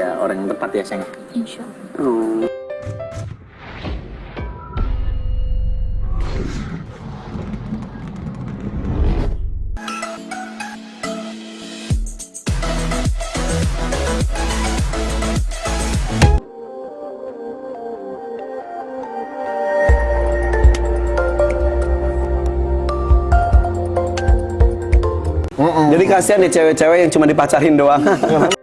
ya orang yang tepat ya sayang. Insya Allah. Oh. Jadi kasihan nih cewek-cewek yang cuma dipacarin doang.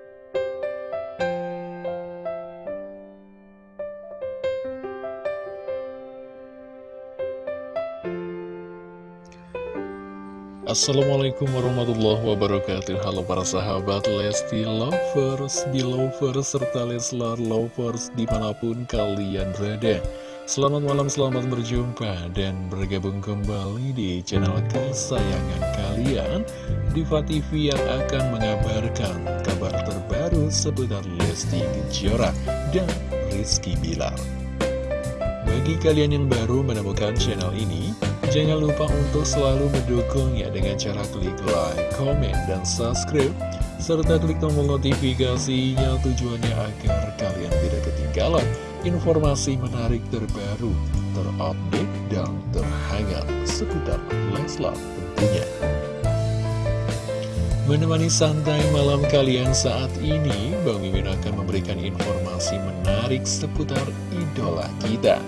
Assalamualaikum warahmatullahi wabarakatuh. Halo para sahabat Lesti Lovers, Belovers, serta Leslar Lovers di mana pun kalian berada. Selamat malam, selamat berjumpa dan bergabung kembali di channel kesayangan kalian Diva TV yang akan mengabarkan kabar terbaru seputar Lesti Kejora dan Rizky Bilar. Bagi kalian yang baru menemukan channel ini, jangan lupa untuk selalu mendukungnya dengan cara klik like, comment, dan subscribe, serta klik tombol notifikasinya tujuannya agar kalian tidak ketinggalan informasi menarik terbaru, terupdate, dan terhangat seputar Leslar tentunya. Menemani santai malam kalian saat ini, Bang Mimin akan memberikan informasi menarik seputar idola kita.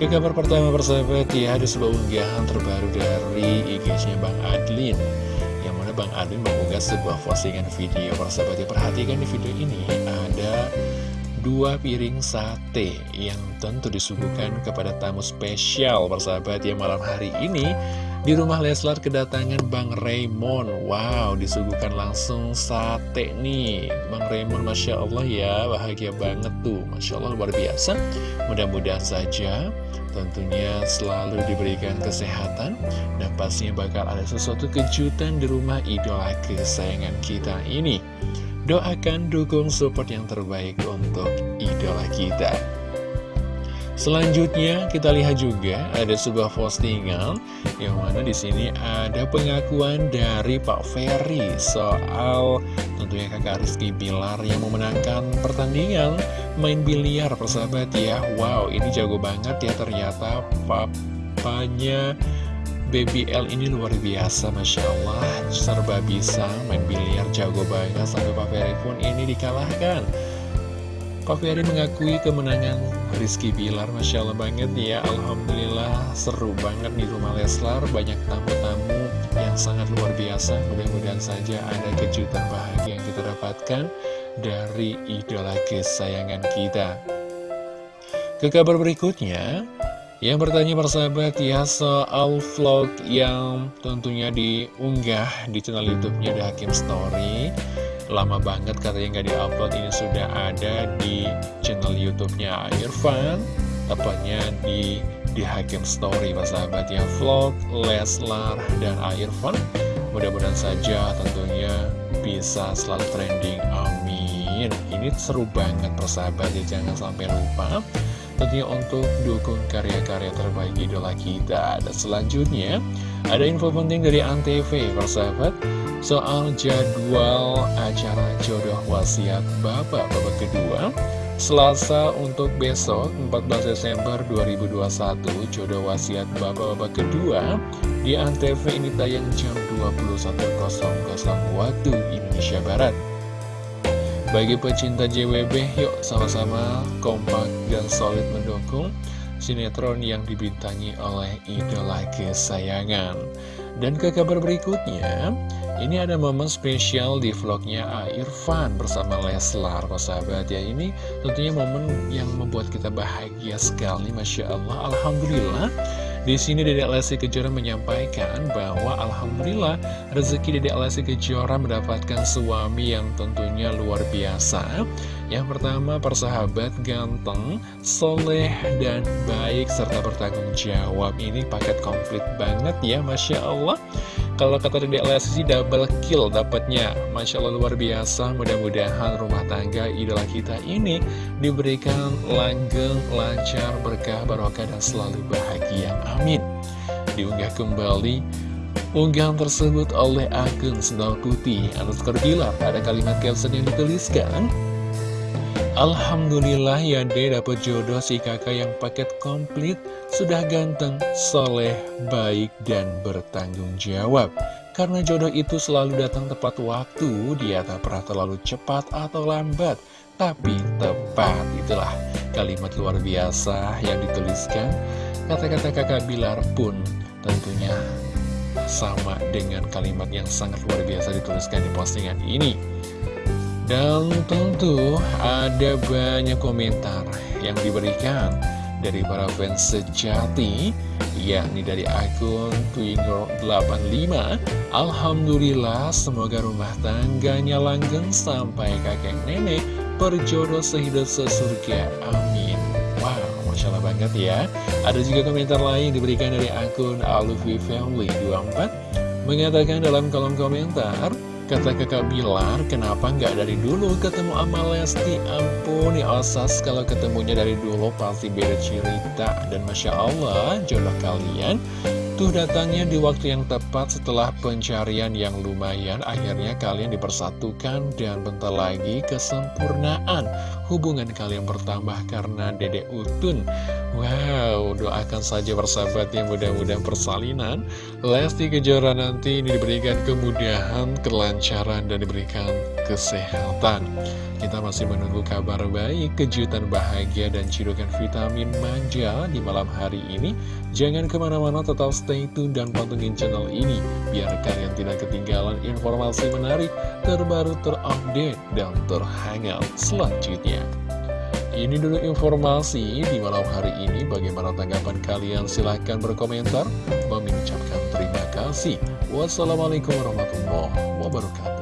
Ke kabar pertama persahabat ya, ada sebuah unggahan terbaru dari IG-nya Bang Adlin. Yang mana Bang Adlin mengunggah sebuah postingan video persahabat ya. Perhatikan di video ini ada dua piring sate yang tentu disuguhkan kepada tamu spesial persahabat ya malam hari ini di rumah Leslar kedatangan Bang Raymond. Wow, disuguhkan langsung sate nih. Bang Raymond, Masya Allah ya Bahagia banget tuh. Masya Allah luar biasa. Mudah-mudahan saja Tentunya selalu diberikan kesehatan. Dan pastinya bakal ada sesuatu kejutan di rumah idola kesayangan kita ini. Doakan, dukung, support yang terbaik untuk idola kita Selanjutnya kita lihat juga ada sebuah postingan yang mana di sini ada pengakuan dari Pak Ferry soal tentunya kakak Rizky Bilar yang memenangkan pertandingan main biliar persahabat ya. Wow ini jago banget ya ternyata papanya Baby L ini luar biasa Masya Allah serba bisa main biliar jago banget sampai Pak Ferry pun ini dikalahkan. Pak Ferry mengakui kemenangan Rizky Bilar Masya Allah banget ya. Alhamdulillah seru banget di rumah Leslar. Banyak tamu-tamu yang sangat luar biasa. Mudah-mudahan saja ada kejutan bahagia yang kita dapatkan Dari idola kesayangan kita. Ke kabar berikutnya Yang bertanya persahabat ya soal vlog yang tentunya diunggah di channel youtube-nya The Hakim Story lama banget katanya nggak diupload. Ini sudah ada di channel YouTube-nya Irfan tepatnya di di Hakim Story. Pak sahabat ya vlog Leslar dan Irfan mudah-mudahan saja tentunya bisa selalu trending. Amin. Ini seru banget persahabat ya jangan sampai lupa. Tentunya untuk dukung karya-karya terbaik idola kita. Dan selanjutnya ada info penting dari Antv persahabat soal jadwal acara jodoh wasiat Bapak babak kedua Selasa untuk besok 14 Desember 2021 jodoh wasiat Bapak babak kedua di Antv ini tayang jam 21.00 waktu Indonesia Barat. Bagi pecinta JWB yuk sama-sama kompak dan solid mendukung sinetron yang dibintangi oleh idola kesayangan dan ke kabar berikutnya ini ada momen spesial di vlognya Irfan bersama Leslar, sahabat ya. Ini tentunya momen yang membuat kita bahagia sekali, Masya Allah. Alhamdulillah, di sini Dedek Lesti Kejora menyampaikan bahwa Alhamdulillah rezeki Dedek Lesti Kejora mendapatkan suami yang tentunya luar biasa. Yang pertama persahabat ganteng, soleh, dan baik serta bertanggung jawab. Ini paket komplit banget ya Masya Allah. Kalau kata Dedek Lesti double kill dapatnya. Masya Allah luar biasa. Mudah-mudahan rumah tangga idola kita ini Diberikan langgeng, lancar, berkah, barokah dan selalu bahagia. Amin. Diunggah kembali Unggahan tersebut oleh akun Sendal Putih. Anuskar Bilar Ada kalimat caption yang dituliskan Alhamdulillah ya deh dapat jodoh si kakak yang paket komplit Sudah ganteng, soleh, baik, dan bertanggung jawab. Karena jodoh itu selalu datang tepat waktu Dia tak pernah terlalu cepat atau lambat Tapi tepat itulah. Kalimat luar biasa yang dituliskan. Kata-kata kakak Bilar pun tentunya sama dengan kalimat yang sangat luar biasa dituliskan di postingan ini dan tentu ada banyak komentar yang diberikan dari para fans sejati yakni dari akun Twinger85 Alhamdulillah semoga rumah tangganya langgeng sampai kakek nenek berjodoh sehidup sesurga. Amin. Wow Masya Allah banget ya. Ada juga komentar lain diberikan dari akun Alufi Family 24 mengatakan dalam kolom komentar Kata kakak Bilar, kenapa nggak dari dulu ketemu sama Lesti? Ampun ya Osas, kalau ketemunya dari dulu pasti beda cerita. Dan Masya Allah, jodoh kalian tuh datangnya di waktu yang tepat setelah pencarian yang lumayan. Akhirnya kalian dipersatukan dan bentar lagi kesempurnaan. Hubungan kalian bertambah karena Dede Utun. Wow, doakan saja persahabat yang mudah-mudahan persalinan Lesti Kejora nanti ini diberikan kemudahan, kelancaran, dan diberikan kesehatan Kita masih menunggu kabar baik, kejutan bahagia, dan cidukan vitamin manja di malam hari ini Jangan ke mana-mana, tetap stay tune dan pantengin channel ini Biar kalian tidak ketinggalan informasi menarik, terbaru, terupdate, dan terhangat selanjutnya ini dulu informasi di malam hari ini. Bagaimana tanggapan kalian? Silahkan berkomentar. Mengucapkan terima kasih. Wassalamualaikum warahmatullahi wabarakatuh.